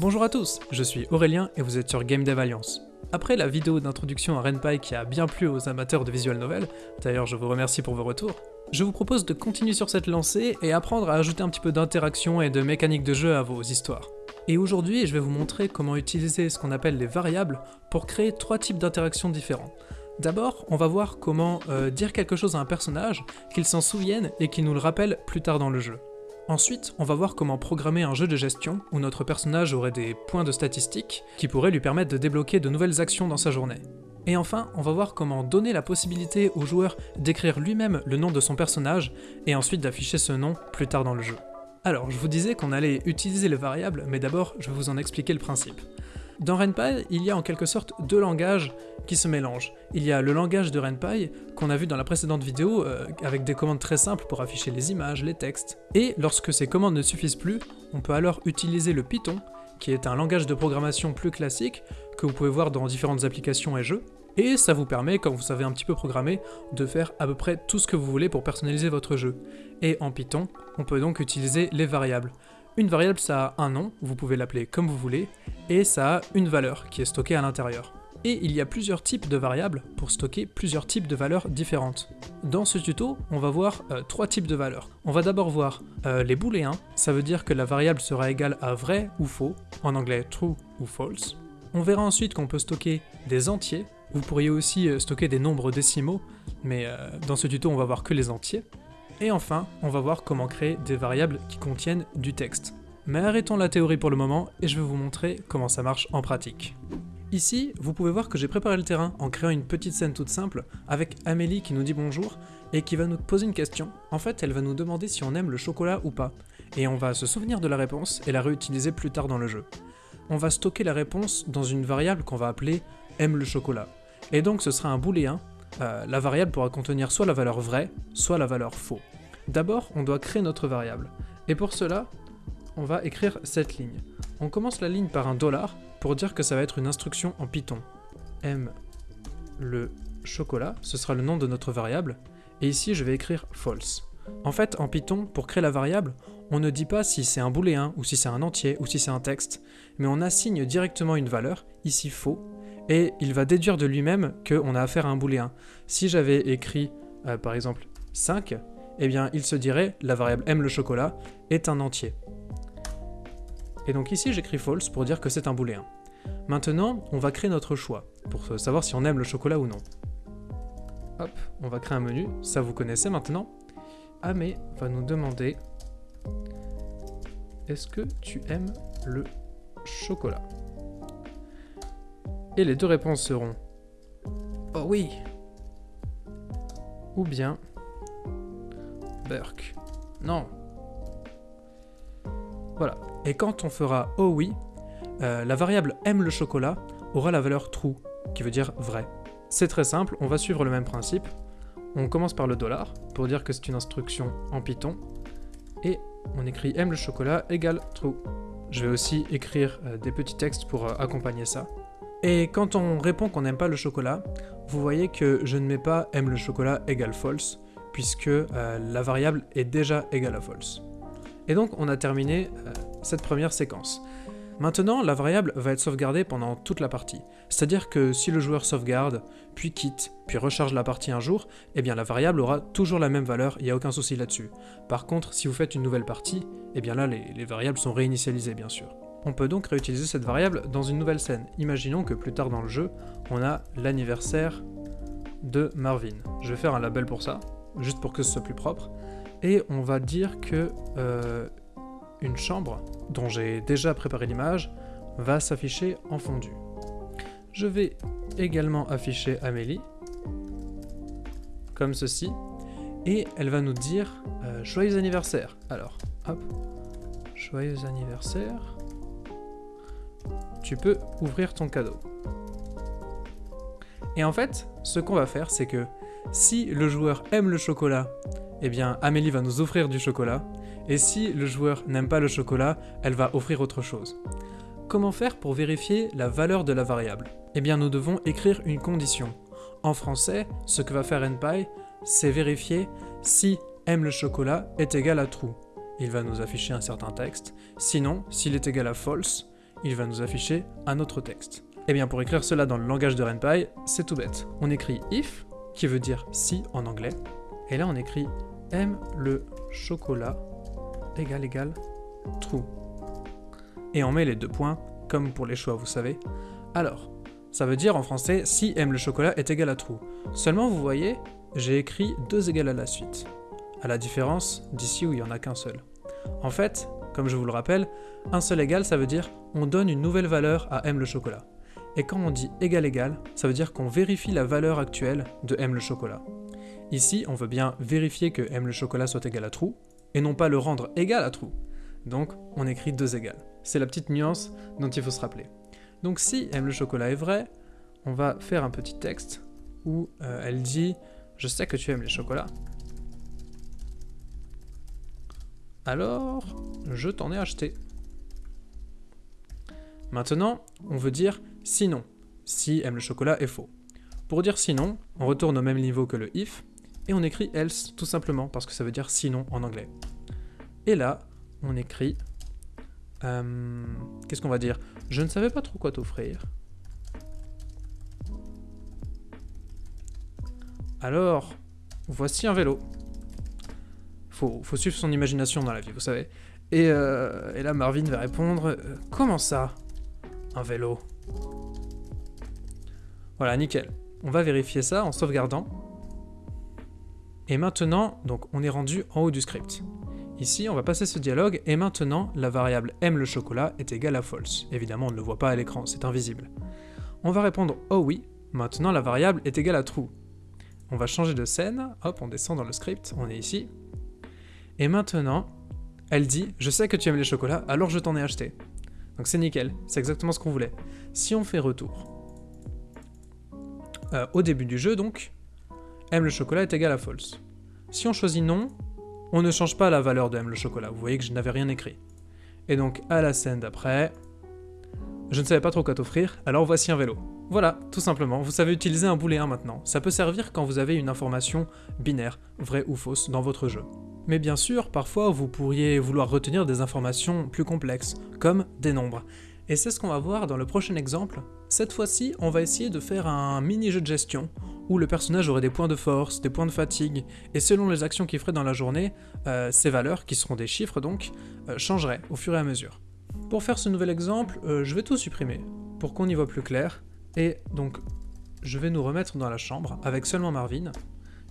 Bonjour à tous, je suis Aurélien et vous êtes sur Game Dev Alliance. Après la vidéo d'introduction à Renpai qui a bien plu aux amateurs de visual novel, d'ailleurs je vous remercie pour vos retours, je vous propose de continuer sur cette lancée et apprendre à ajouter un petit peu d'interaction et de mécanique de jeu à vos histoires. Et aujourd'hui, je vais vous montrer comment utiliser ce qu'on appelle les variables pour créer trois types d'interactions différents. D'abord, on va voir comment euh, dire quelque chose à un personnage, qu'il s'en souvienne et qu'il nous le rappelle plus tard dans le jeu. Ensuite, on va voir comment programmer un jeu de gestion où notre personnage aurait des points de statistiques qui pourraient lui permettre de débloquer de nouvelles actions dans sa journée. Et enfin, on va voir comment donner la possibilité au joueur d'écrire lui-même le nom de son personnage et ensuite d'afficher ce nom plus tard dans le jeu. Alors, je vous disais qu'on allait utiliser les variables, mais d'abord, je vais vous en expliquer le principe. Dans RenPy, il y a en quelque sorte deux langages qui se mélangent. Il y a le langage de RenPy, qu'on a vu dans la précédente vidéo, euh, avec des commandes très simples pour afficher les images, les textes. Et lorsque ces commandes ne suffisent plus, on peut alors utiliser le Python, qui est un langage de programmation plus classique, que vous pouvez voir dans différentes applications et jeux, et ça vous permet, quand vous savez un petit peu programmer, de faire à peu près tout ce que vous voulez pour personnaliser votre jeu. Et en Python, on peut donc utiliser les variables. Une variable, ça a un nom, vous pouvez l'appeler comme vous voulez, et ça a une valeur qui est stockée à l'intérieur. Et il y a plusieurs types de variables pour stocker plusieurs types de valeurs différentes. Dans ce tuto, on va voir euh, trois types de valeurs. On va d'abord voir euh, les booléens, ça veut dire que la variable sera égale à vrai ou faux, en anglais true ou false. On verra ensuite qu'on peut stocker des entiers, vous pourriez aussi euh, stocker des nombres décimaux, mais dans ce tuto on va voir que les entiers. Et enfin, on va voir comment créer des variables qui contiennent du texte. Mais arrêtons la théorie pour le moment et je vais vous montrer comment ça marche en pratique. Ici, vous pouvez voir que j'ai préparé le terrain en créant une petite scène toute simple avec Amélie qui nous dit bonjour et qui va nous poser une question. En fait, elle va nous demander si on aime le chocolat ou pas. Et on va se souvenir de la réponse et la réutiliser plus tard dans le jeu. On va stocker la réponse dans une variable qu'on va appeler aime le chocolat. Et donc ce sera un booléen euh, la variable pourra contenir soit la valeur vraie, soit la valeur faux. D'abord, on doit créer notre variable. Et pour cela, on va écrire cette ligne. On commence la ligne par un dollar pour dire que ça va être une instruction en Python. M le chocolat, ce sera le nom de notre variable, et ici je vais écrire false. En fait, en Python, pour créer la variable, on ne dit pas si c'est un booléen, ou si c'est un entier, ou si c'est un texte, mais on assigne directement une valeur, ici faux, et il va déduire de lui-même qu'on a affaire à un booléen. Si j'avais écrit, euh, par exemple, 5, eh bien il se dirait, la variable aime le chocolat est un entier. Et donc ici j'écris false pour dire que c'est un booléen. Maintenant, on va créer notre choix, pour savoir si on aime le chocolat ou non. Hop, on va créer un menu, ça vous connaissez maintenant. Amé va nous demander est-ce que tu aimes le chocolat? Et les deux réponses seront Oh oui ou bien Burke. Non. Voilà. Et quand on fera Oh oui, euh, la variable aime le chocolat aura la valeur true, qui veut dire vrai. C'est très simple, on va suivre le même principe. On commence par le dollar, pour dire que c'est une instruction en Python, et on écrit aime le chocolat égale true. Je vais aussi écrire euh, des petits textes pour euh, accompagner ça. Et quand on répond qu'on n'aime pas le chocolat, vous voyez que je ne mets pas aime le chocolat égale false, puisque euh, la variable est déjà égale à false. Et donc on a terminé euh, cette première séquence. Maintenant, la variable va être sauvegardée pendant toute la partie. C'est-à-dire que si le joueur sauvegarde, puis quitte, puis recharge la partie un jour, eh bien la variable aura toujours la même valeur, il n'y a aucun souci là-dessus. Par contre, si vous faites une nouvelle partie, eh bien là les variables sont réinitialisées bien sûr. On peut donc réutiliser cette variable dans une nouvelle scène. Imaginons que plus tard dans le jeu, on a l'anniversaire de Marvin. Je vais faire un label pour ça, juste pour que ce soit plus propre. Et on va dire que euh, une chambre, dont j'ai déjà préparé l'image, va s'afficher en fondu. Je vais également afficher Amélie, comme ceci, et elle va nous dire euh, Joyeux anniversaire ». Alors, hop, « Joyeux anniversaire » tu peux ouvrir ton cadeau. Et en fait, ce qu'on va faire, c'est que si le joueur aime le chocolat, eh bien Amélie va nous offrir du chocolat, et si le joueur n'aime pas le chocolat, elle va offrir autre chose. Comment faire pour vérifier la valeur de la variable? Eh bien nous devons écrire une condition. En français, ce que va faire NPy, c'est vérifier si aime le chocolat est égal à true. Il va nous afficher un certain texte. Sinon, s'il est égal à false, il va nous afficher un autre texte. Et bien pour écrire cela dans le langage de RenPy, c'est tout bête. On écrit if, qui veut dire si en anglais, et là on écrit aime le chocolat égal égal true. Et on met les deux points, comme pour les choix vous savez. Alors, ça veut dire en français si aime le chocolat est égal à true. Seulement vous voyez, j'ai écrit deux égales à la suite, à la différence d'ici où il n'y en a qu'un seul. En fait, comme je vous le rappelle, un seul égal ça veut dire on donne une nouvelle valeur à aime le chocolat. Et quand on dit égal égal, ça veut dire qu'on vérifie la valeur actuelle de aime le chocolat. Ici, on veut bien vérifier que aime le chocolat soit égal à true, et non pas le rendre égal à true. Donc, on écrit deux égales. C'est la petite nuance dont il faut se rappeler. Donc si aime le chocolat est vrai, on va faire un petit texte où euh, elle dit « Je sais que tu aimes les chocolats. Alors, je t'en ai acheté. » Maintenant, on veut dire « sinon ». Si aime le chocolat est faux. Pour dire sinon, on retourne au même niveau que le if, et on écrit else tout simplement parce que ça veut dire sinon en anglais. Et là, on écrit... Euh, Qu'est-ce qu'on va dire? Je ne savais pas trop quoi t'offrir. Alors, voici un vélo. Faut, faut suivre son imagination dans la vie, vous savez. Et, euh, là, Marvin va répondre euh, Comment ça Un vélo? Voilà, nickel. On va vérifier ça en sauvegardant. Et maintenant, donc, on est rendu en haut du script. Ici, on va passer ce dialogue, et maintenant, la variable aime le chocolat est égale à false. Évidemment, on ne le voit pas à l'écran, c'est invisible. On va répondre oh oui, maintenant la variable est égale à true. On va changer de scène, hop, on descend dans le script, on est ici. Et maintenant, elle dit « Je sais que tu aimes les chocolats, alors je t'en ai acheté. » Donc c'est nickel, c'est exactement ce qu'on voulait. Si on fait retour, euh, au début du jeu donc, aime le chocolat est égal à false. Si on choisit non, on ne change pas la valeur de aime le chocolat, vous voyez que je n'avais rien écrit. Et donc à la scène d'après, je ne savais pas trop quoi t'offrir, alors voici un vélo. Voilà, tout simplement, vous savez utiliser un booléen maintenant. Ça peut servir quand vous avez une information binaire, vraie ou fausse, dans votre jeu. Mais bien sûr, parfois vous pourriez vouloir retenir des informations plus complexes, comme des nombres. Et c'est ce qu'on va voir dans le prochain exemple. Cette fois-ci, on va essayer de faire un mini-jeu de gestion, où le personnage aurait des points de force, des points de fatigue, et selon les actions qu'il ferait dans la journée, euh, ces valeurs, qui seront des chiffres donc, euh, changeraient au fur et à mesure. Pour faire ce nouvel exemple, euh, je vais tout supprimer, pour qu'on y voit plus clair, et donc je vais nous remettre dans la chambre, avec seulement Marvin,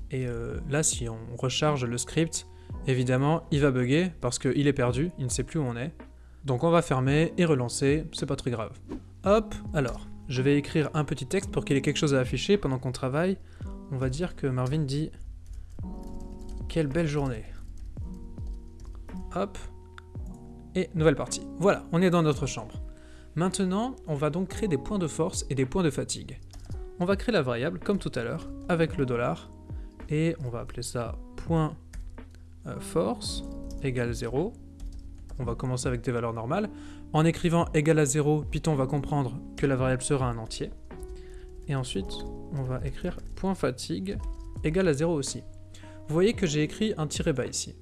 et là si on recharge le script, évidemment il va bugger, parce qu'il est perdu, il ne sait plus où on est, donc on va fermer et relancer, c'est pas très grave. Hop, alors, je vais écrire un petit texte pour qu'il ait quelque chose à afficher pendant qu'on travaille. On va dire que Marvin dit « Quelle belle journée !» Hop, et nouvelle partie. Voilà, on est dans notre chambre. Maintenant, on va donc créer des points de force et des points de fatigue. On va créer la variable, comme tout à l'heure, avec le dollar, et on va appeler ça point force égale 0, on va commencer avec des valeurs normales. En écrivant égal à 0, Python va comprendre que la variable sera un entier. Et ensuite, on va écrire point fatigue égal à 0 aussi. Vous voyez que j'ai écrit un tiret bas ici.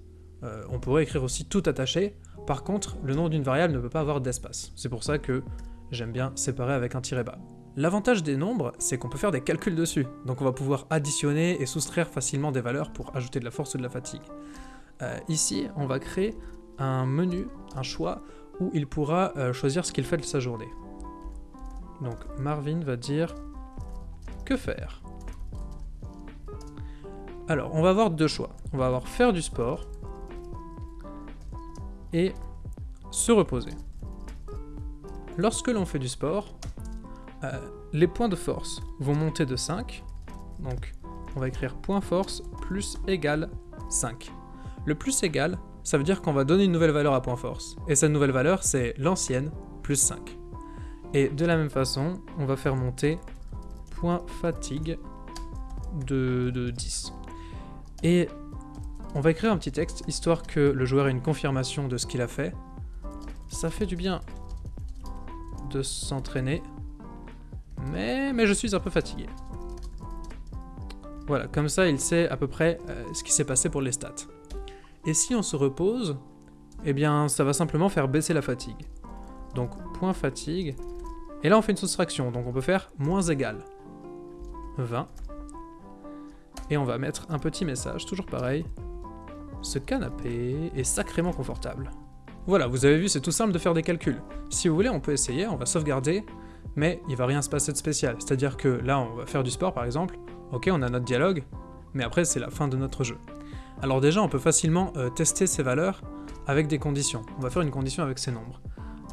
Euh, on pourrait écrire aussi tout attaché. Par contre, le nom d'une variable ne peut pas avoir d'espace. C'est pour ça que j'aime bien séparer avec un tiret bas. L'avantage des nombres, c'est qu'on peut faire des calculs dessus. Donc on va pouvoir additionner et soustraire facilement des valeurs pour ajouter de la force ou de la fatigue. Euh, ici, on va créer un menu, un choix, où il pourra euh, choisir ce qu'il fait de sa journée. Donc Marvin va dire que faire? Alors, on va avoir deux choix. On va avoir faire du sport et se reposer. Lorsque l'on fait du sport, euh, les points de force vont monter de 5. Donc, on va écrire point force plus égal 5. Le plus égal, ça veut dire qu'on va donner une nouvelle valeur à point force. Et cette nouvelle valeur, c'est l'ancienne, plus 5. Et de la même façon, on va faire monter point fatigue de, 10. Et on va écrire un petit texte, histoire que le joueur ait une confirmation de ce qu'il a fait. Ça fait du bien de s'entraîner, mais, mais je suis un peu fatigué. Voilà, comme ça il sait à peu près euh, ce qui s'est passé pour les stats. Et si on se repose, eh bien ça va simplement faire baisser la fatigue. Donc point fatigue. Et là, on fait une soustraction, donc on peut faire moins égal. 20. Et on va mettre un petit message, toujours pareil. Ce canapé est sacrément confortable. Voilà, vous avez vu, c'est tout simple de faire des calculs. Si vous voulez, on peut essayer, on va sauvegarder, mais il va rien se passer de spécial. C'est-à-dire que là, on va faire du sport, par exemple. Ok, on a notre dialogue, mais après, c'est la fin de notre jeu. Alors déjà, on peut facilement euh, tester ces valeurs avec des conditions. On va faire une condition avec ces nombres.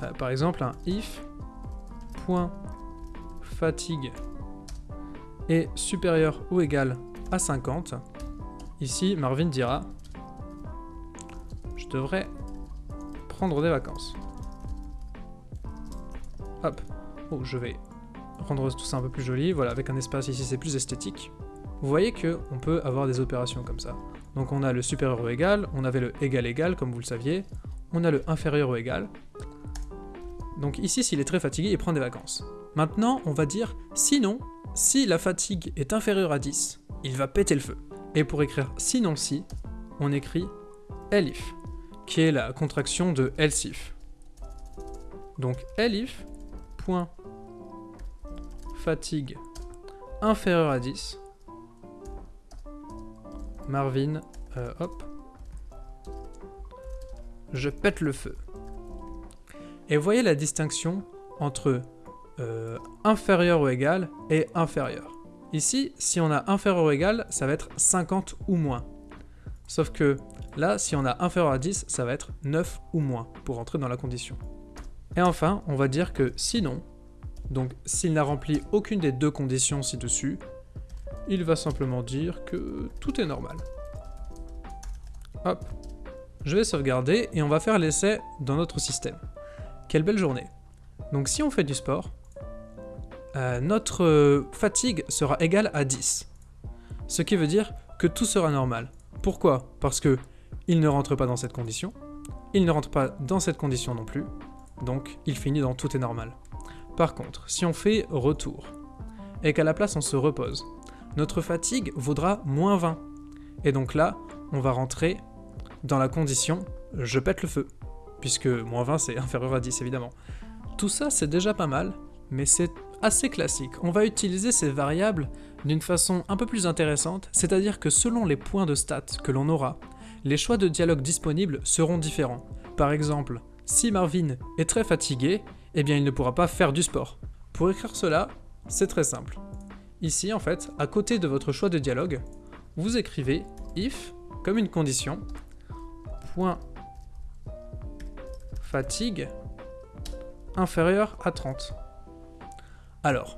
Euh, par exemple, un if point fatigue est supérieur ou égal à 50. Ici, Marvin dira je devrais prendre des vacances. Hop. Oh, je vais rendre tout ça un peu plus joli. Voilà, avec un espace ici, c'est plus esthétique. Vous voyez que on peut avoir des opérations comme ça. Donc on a le supérieur ou égal, on avait le égal égal, comme vous le saviez. On a le inférieur ou égal. Donc ici, s'il est très fatigué, il prend des vacances. Maintenant, on va dire, sinon, si la fatigue est inférieure à 10, il va péter le feu. Et pour écrire sinon si, on écrit elif qui est la contraction de else if. Donc elif, point, fatigue inférieure à 10, Marvin, euh, hop, je pète le feu. Et voyez la distinction entre euh, inférieur ou égal et inférieur. Ici, si on a inférieur ou égal, ça va être 50 ou moins. Sauf que Là, si on a inférieur à 10, ça va être 9 ou moins pour entrer dans la condition. Et enfin, on va dire que sinon, donc s'il n'a rempli aucune des deux conditions ci-dessus, il va simplement dire que tout est normal. Hop, je vais sauvegarder et on va faire l'essai dans notre système. Quelle belle journée. Donc si on fait du sport, euh, notre fatigue sera égale à 10. Ce qui veut dire que tout sera normal. Pourquoi? Parce que il ne rentre pas dans cette condition, il ne rentre pas dans cette condition non plus, donc il finit dans tout est normal. Par contre, si on fait retour, et qu'à la place on se repose, notre fatigue vaudra moins 20. Et donc là, on va rentrer dans la condition je pète le feu, puisque moins 20 c'est inférieur à 10 évidemment. Tout ça c'est déjà pas mal, mais c'est assez classique. On va utiliser ces variables d'une façon un peu plus intéressante, c'est-à-dire que selon les points de stats que l'on aura, les choix de dialogue disponibles seront différents. Par exemple, si Marvin est très fatigué, eh bien il ne pourra pas faire du sport. Pour écrire cela, c'est très simple. Ici, en fait, à côté de votre choix de dialogue, vous écrivez if comme une condition, point fatigue inférieur à 30. Alors,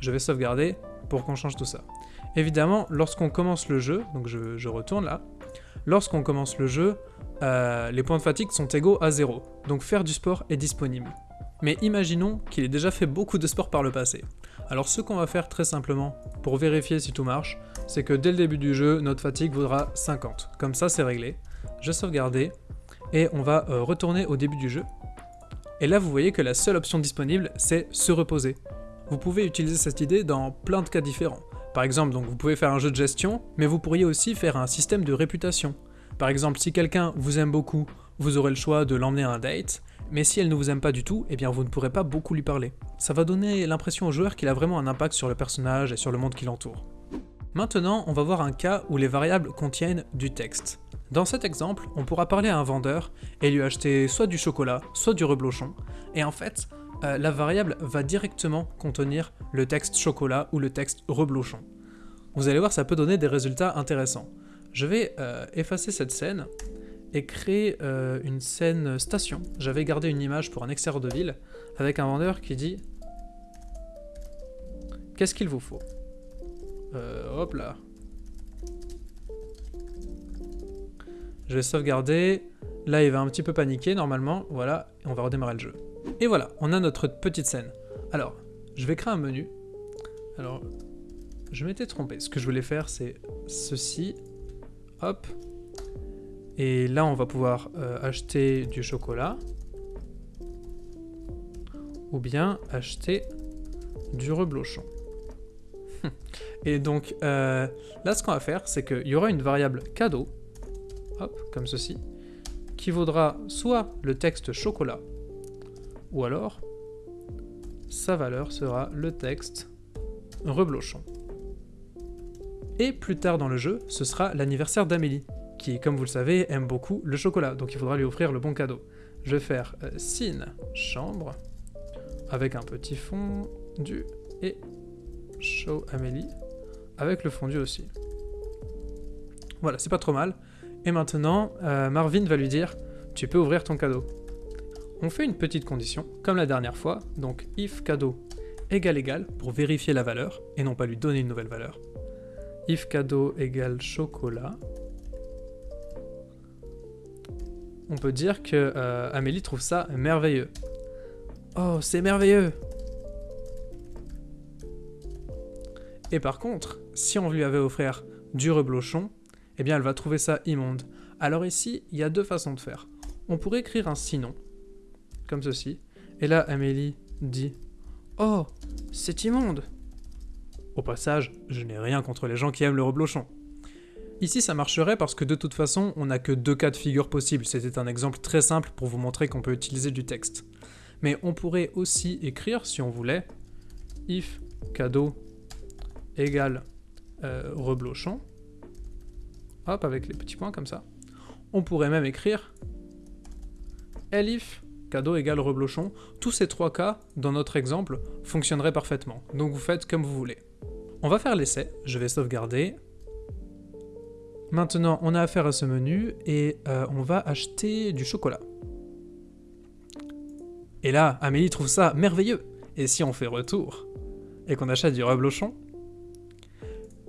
je vais sauvegarder pour qu'on change tout ça. Évidemment, lorsqu'on commence le jeu, donc je, retourne là, Lorsqu'on commence le jeu, euh, les points de fatigue sont égaux à 0, donc faire du sport est disponible. Mais imaginons qu'il ait déjà fait beaucoup de sport par le passé. Alors ce qu'on va faire très simplement, pour vérifier si tout marche, c'est que dès le début du jeu, notre fatigue vaudra 50. Comme ça c'est réglé. Je sauvegarder, et on va euh, retourner au début du jeu. Et là vous voyez que la seule option disponible, c'est se reposer. Vous pouvez utiliser cette idée dans plein de cas différents. Par exemple, donc vous pouvez faire un jeu de gestion, mais vous pourriez aussi faire un système de réputation. Par exemple, si quelqu'un vous aime beaucoup, vous aurez le choix de l'emmener à un date, mais si elle ne vous aime pas du tout, eh bien vous ne pourrez pas beaucoup lui parler. Ça va donner l'impression au joueur qu'il a vraiment un impact sur le personnage et sur le monde qui l'entoure. Maintenant, on va voir un cas où les variables contiennent du texte. Dans cet exemple, on pourra parler à un vendeur et lui acheter soit du chocolat, soit du reblochon, et en fait, euh, la variable va directement contenir le texte chocolat ou le texte reblochon. Vous allez voir, ça peut donner des résultats intéressants. Je vais euh, effacer cette scène et créer euh, une scène station. J'avais gardé une image pour un extérieur de ville avec un vendeur qui dit Qu'est-ce qu'il vous faut? Hop là. Je vais sauvegarder. Là, il va un petit peu paniquer normalement. Voilà, on va redémarrer le jeu. Et voilà, on a notre petite scène. Alors, je vais créer un menu. Alors, je m'étais trompé. Ce que je voulais faire, c'est ceci. Hop. Et là, on va pouvoir euh, acheter du chocolat. Ou bien acheter du reblochon. Et donc, euh, là, ce qu'on va faire, c'est qu'il y aura une variable cadeau. Hop, comme ceci. Qui vaudra soit le texte chocolat, ou alors sa valeur sera le texte reblochon. Et plus tard dans le jeu, ce sera l'anniversaire d'Amélie, comme vous le savez, aime beaucoup le chocolat, donc il faudra lui offrir le bon cadeau. Je vais faire euh, sin chambre, avec un petit fondu, et show Amélie, avec le fondu aussi. Voilà, c'est pas trop mal. Et maintenant, euh, Marvin va lui dire, tu peux ouvrir ton cadeau. On fait une petite condition, comme la dernière fois, donc if cadeau égale égal pour vérifier la valeur, et non pas lui donner une nouvelle valeur. If cadeau égale chocolat, on peut dire que euh, Amélie trouve ça merveilleux. Oh, c'est merveilleux Et par contre, si on lui avait offert du reblochon, eh bien elle va trouver ça immonde. Alors ici, il y a deux façons de faire. On pourrait écrire un sinon, comme ceci, et là Amélie dit « Oh, c'est immonde !» Au passage, je n'ai rien contre les gens qui aiment le reblochon. Ici ça marcherait parce que de toute façon, on n'a que deux cas de figure possibles, c'était un exemple très simple pour vous montrer qu'on peut utiliser du texte. Mais on pourrait aussi écrire, si on voulait, if cadeau égale euh, reblochon, hop, avec les petits points comme ça. On pourrait même écrire elif cadeau égale reblochon. Tous ces trois cas, dans notre exemple, fonctionneraient parfaitement. Donc vous faites comme vous voulez. On va faire l'essai, je vais sauvegarder. Maintenant, on a affaire à ce menu et euh, on va acheter du chocolat. Et là, Amélie trouve ça merveilleux. Et si on fait retour et qu'on achète du reblochon,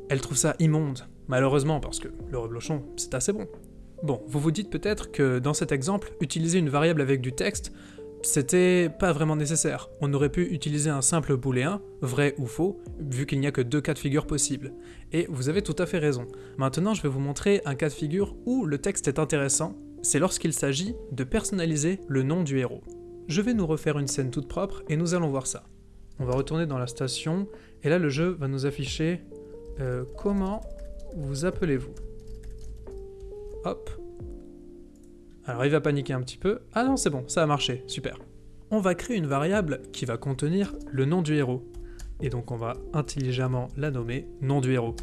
elle trouve ça immonde, malheureusement, parce que le reblochon, c'est assez bon. Bon, vous vous dites peut-être que dans cet exemple, utiliser une variable avec du texte, c'était pas vraiment nécessaire. On aurait pu utiliser un simple booléen, vrai ou faux, vu qu'il n'y a que deux cas de figure possibles. Et vous avez tout à fait raison. Maintenant, je vais vous montrer un cas de figure où le texte est intéressant, c'est lorsqu'il s'agit de personnaliser le nom du héros. Je vais nous refaire une scène toute propre et nous allons voir ça. On va retourner dans la station, et là le jeu va nous afficher euh, comment vous appelez-vous? Hop. Alors il va paniquer un petit peu. Ah non, c'est bon, ça a marché, super. On va créer une variable qui va contenir le nom du héros. Et donc on va intelligemment la nommer nom du héros.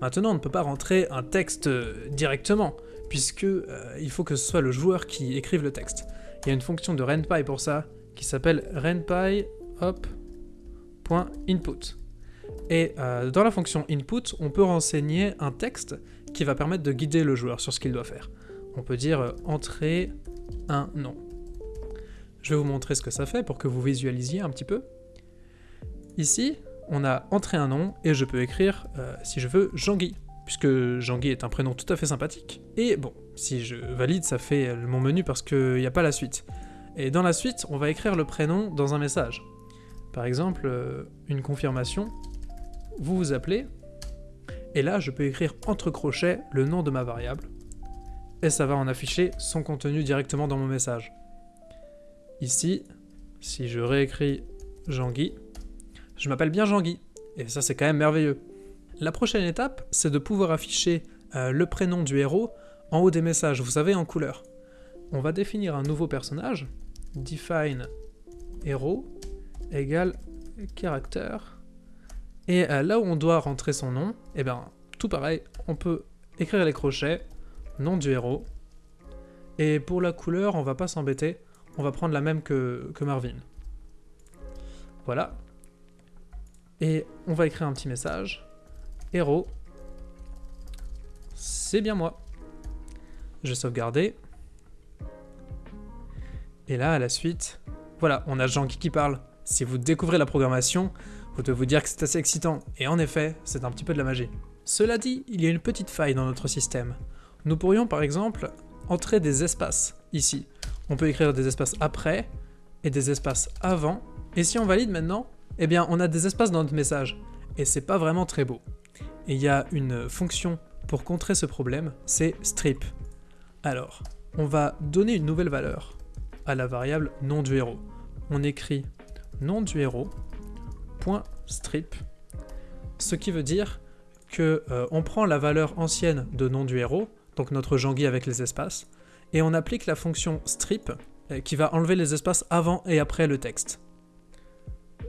Maintenant, on ne peut pas rentrer un texte euh, directement, puisque euh, faut que ce soit le joueur qui écrive le texte. Il y a une fonction de renpy pour ça, qui s'appelle renpy. Et euh, dans la fonction input, on peut renseigner un texte qui va permettre de guider le joueur sur ce qu'il doit faire. On peut dire euh, entrer un nom. Je vais vous montrer ce que ça fait pour que vous visualisiez un petit peu. Ici, on a entré un nom et je peux écrire, euh, si je veux, Jean-Guy, puisque Jean-Guy est un prénom tout à fait sympathique. Et bon, si je valide, ça fait mon menu parce qu'il n'y a pas la suite. Et dans la suite, on va écrire le prénom dans un message. Par exemple, une confirmation vous vous appelez, et là je peux écrire entre crochets le nom de ma variable, et ça va en afficher son contenu directement dans mon message. Ici, si je réécris Jean-Guy, je m'appelle bien Jean-Guy, et ça c'est quand même merveilleux. La prochaine étape, c'est de pouvoir afficher euh, le prénom du héros en haut des messages, vous savez, en couleur. On va définir un nouveau personnage, define héros égale caractère et euh, là où on doit rentrer son nom, eh bien tout pareil, on peut écrire les crochets, nom du héros, et pour la couleur, on va pas s'embêter, on va prendre la même que, Marvin. Voilà. Et on va écrire un petit message. Héros, c'est bien moi. Je vais sauvegarder. Et là, à la suite, voilà, on a Jean qui parle. Si vous découvrez la programmation, vous devez vous dire que c'est assez excitant, et en effet, c'est un petit peu de la magie. Cela dit, il y a une petite faille dans notre système. Nous pourrions par exemple entrer des espaces, ici. On peut écrire des espaces après, et des espaces avant, et si on valide maintenant, eh bien on a des espaces dans notre message, et c'est pas vraiment très beau. Et il y a une fonction pour contrer ce problème, c'est strip. Alors, on va donner une nouvelle valeur à la variable nom du héros. On écrit nom du héros strip, ce qui veut dire que euh, on prend la valeur ancienne de nom du héros, donc notre Jean-Guy avec les espaces, et on applique la fonction strip euh, qui va enlever les espaces avant et après le texte.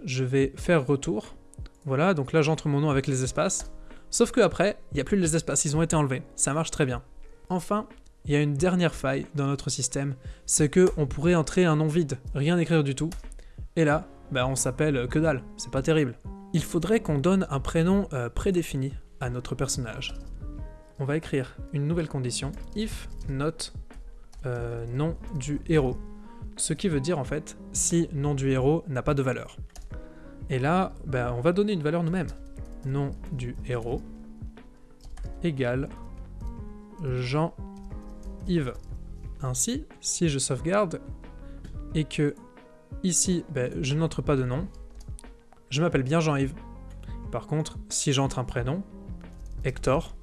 Je vais faire retour. Voilà, donc là j'entre mon nom avec les espaces. Sauf que après, il n'y a plus les espaces, ils ont été enlevés. Ça marche très bien. Enfin, il y a une dernière faille dans notre système, c'est que on pourrait entrer un nom vide, rien écrire du tout. Et là, bah on s'appelle que dalle, c'est pas terrible. Il faudrait qu'on donne un prénom euh, prédéfini à notre personnage. On va écrire une nouvelle condition, if not euh, nom du héros. Ce qui veut dire en fait, si nom du héros n'a pas de valeur. Et là, bah, on va donner une valeur nous-mêmes. Nom du héros égale Jean-Yves. Ainsi, si je sauvegarde et que ici, ben, je n'entre pas de nom, je m'appelle bien Jean-Yves. Par contre, si j'entre un prénom, Hector,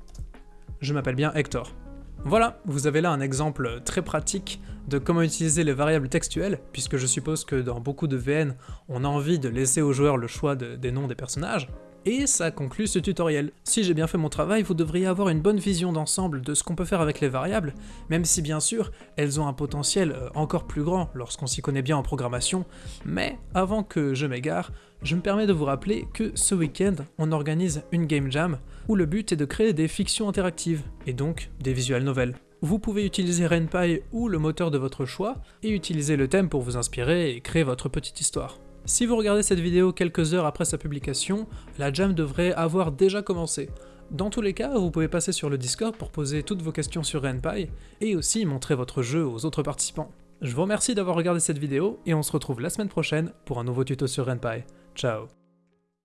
je m'appelle bien Hector. Voilà, vous avez là un exemple très pratique de comment utiliser les variables textuelles, puisque je suppose que dans beaucoup de VN, on a envie de laisser aux joueurs le choix des noms des personnages. Et ça conclut ce tutoriel. Si j'ai bien fait mon travail, vous devriez avoir une bonne vision d'ensemble de ce qu'on peut faire avec les variables, même si bien sûr, elles ont un potentiel euh, encore plus grand lorsqu'on s'y connaît bien en programmation, mais avant que je m'égare, je me permets de vous rappeler que ce week-end, on organise une game jam, où le but est de créer des fictions interactives, et donc des visual novels. Vous pouvez utiliser RenPy ou le moteur de votre choix, et utiliser le thème pour vous inspirer et créer votre petite histoire. Si vous regardez cette vidéo quelques heures après sa publication, la jam devrait avoir déjà commencé. Dans tous les cas, vous pouvez passer sur le Discord pour poser toutes vos questions sur RenPy, et aussi montrer votre jeu aux autres participants. Je vous remercie d'avoir regardé cette vidéo, et on se retrouve la semaine prochaine pour un nouveau tuto sur RenPy. Ciao